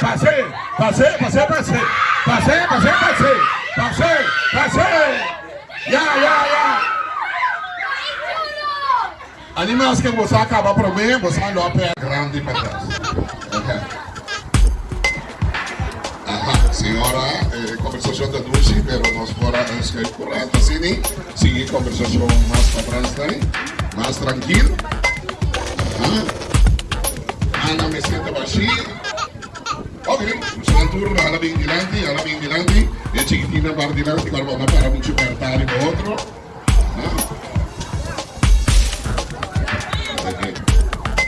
Passei, passei, passei, passei, passei. Passei, passei, passei. Passei. Ya, ya, ya. Animais que você acaba por mim, você não pé grande para. Ok. Aha, senhora, eh, conversação da Dulce, pero nós fora escrever por lá, assim, seguir conversação mais para trás, tá? mais tranquilo. Ah, Ana me senta baixinho. Oke, santur alla vindilanti, alla vindilanti e Cichitina Bardilanti, guarda una para non ci partare contro.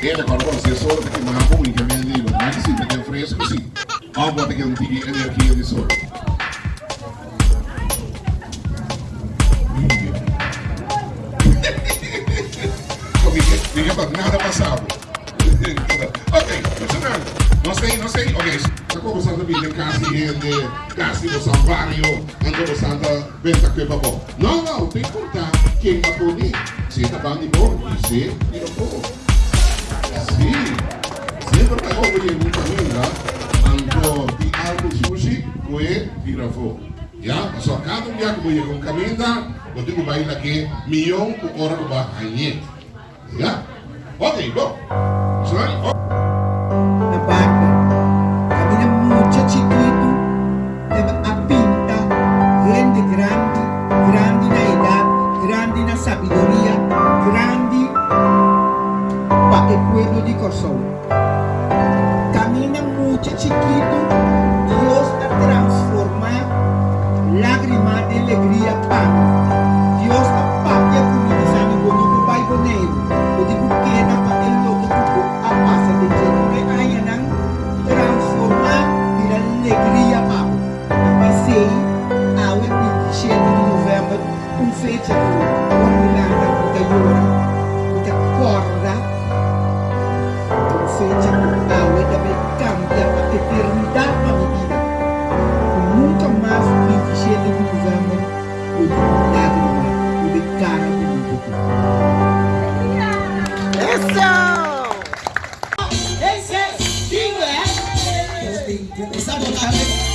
Era qualcosa sia solo perché ma comunica mi ha detto, ma che si perché è fresco, sì. Ho un po' di antichi energia di sole. Não sei, não sei, ok. Sa ko sa sabihin kasi hindi, kasi mo sa barrio, ando mo sa benta ko ba po. No, no, te importa quem ka po ni. Si ta ba ni mo, si, ni po. Si. Sempre ka ko yung família, ando di algo sushi, kue tirafo. Ya, so cada dia que voy con caminda, eu digo vai aqui milhão por hora que vai ganhar. Ya? Ok, bom. Sorry. Oh. A pinta, grande, grande, grande na edad, grande na sabiduría, grande para el pueblo de Kosovo. Camina mucho chiquito, novembro um fecha com Milanda muita llora, muita corda. Um fecha ao também cambia a eternidade para minha vida. Nunca mais 27 de novembro o de lágrima, o de cara bonita. Ese es Tigre. Estamos acá.